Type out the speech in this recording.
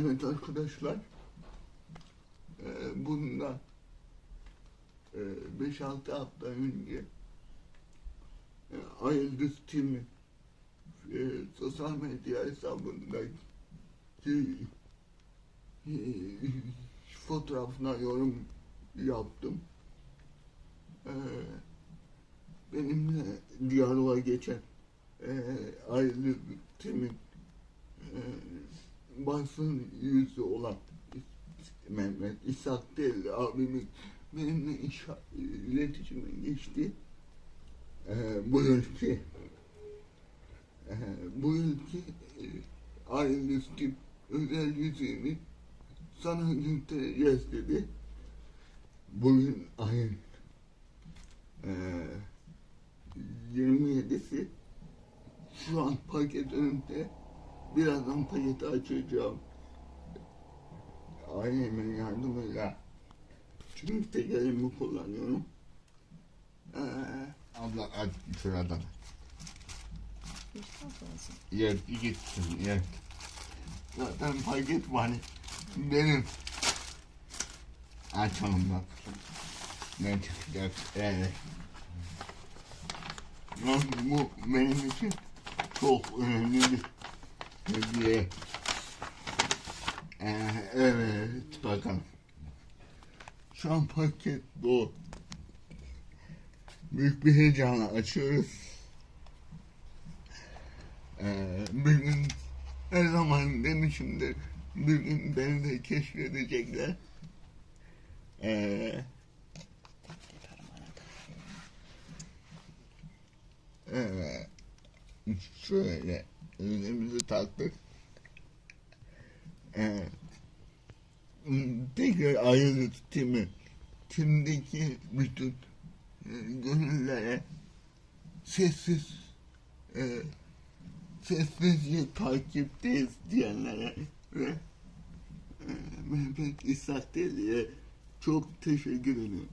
Evet arkadaşlar. E, bundan e, 5-6 hafta önce e, Ayıldız Tim'i e, sosyal medya hesabında e, e, fotoğrafına yorum yaptım. E, benimle diyaloğa geçen e, Tim'in e, basın yüzü olan Mehmet İshak değil abimin benimle inşa, iletişime geçti. Ee, bu ülke e, bu ülke e, özel yüzünü sana göstereceğiz dedi. Bugün ayın e, 27'si şu an paket önümde birazdan paketi açacağım ailemin yardımıyla çünkü tek elimi kullanıyorum. Ee, Abla aç. Geçten sonrası. Yer gitsin yer. zaten paket var. Benim Açalım bak. Ne çıkacak? Evet. bu benim için çok önemli bir hediye. Ee, evet bakalım. Şu an paket bu. Büyük bir heyecanla açıyoruz. Ee, bir gün her zaman demişimdir. Bir gün beni de keşfedecekler. Ee, Evet. Şöyle önümüzü taktık. Evet. Tekrar ayrılık timi. Timdeki bütün e, gönüllere sessiz e, sessizce takipteyiz diyenlere ve e, Mehmet İshak Deli'ye çok teşekkür ediyorum.